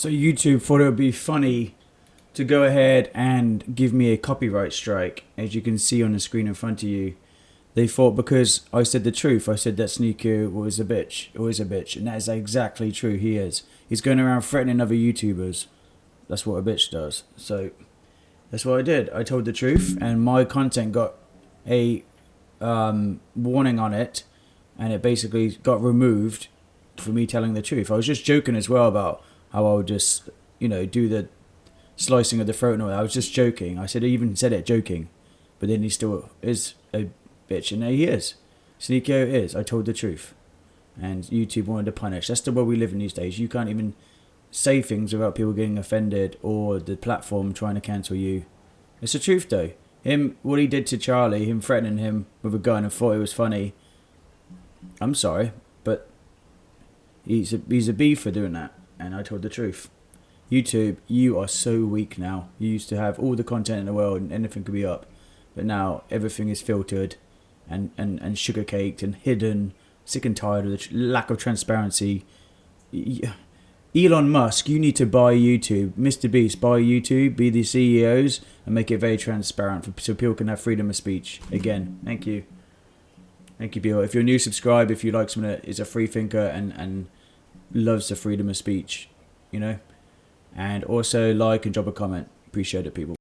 So YouTube thought it would be funny to go ahead and give me a copyright strike, as you can see on the screen in front of you. They thought because I said the truth, I said that Sneako was a bitch, always a bitch, and that is exactly true. He is. He's going around threatening other YouTubers. That's what a bitch does. So that's what I did. I told the truth, and my content got a um, warning on it, and it basically got removed for me telling the truth. I was just joking as well about how I would just, you know, do the slicing of the throat and all that. I was just joking. I said I even said it joking, but then he still is a bitch, and there he is. Sneako is. I told the truth, and YouTube wanted to punish. That's the world we live in these days. You can't even say things without people getting offended or the platform trying to cancel you. It's the truth though. Him, what he did to Charlie, him threatening him with a gun and thought it was funny. I'm sorry, but he's a he's a B for doing that, and I told the truth. YouTube, you are so weak now. You used to have all the content in the world and anything could be up, but now everything is filtered, and and and sugar caked and hidden. Sick and tired of the lack of transparency. Elon Musk, you need to buy YouTube. Mr. Beast, buy YouTube, be the CEOs, and make it very transparent for, so people can have freedom of speech. Again, thank you. Thank you, Bill. If you're new, subscribe. If you like someone that is a free thinker and, and loves the freedom of speech, you know. And also like and drop a comment. Appreciate it, people.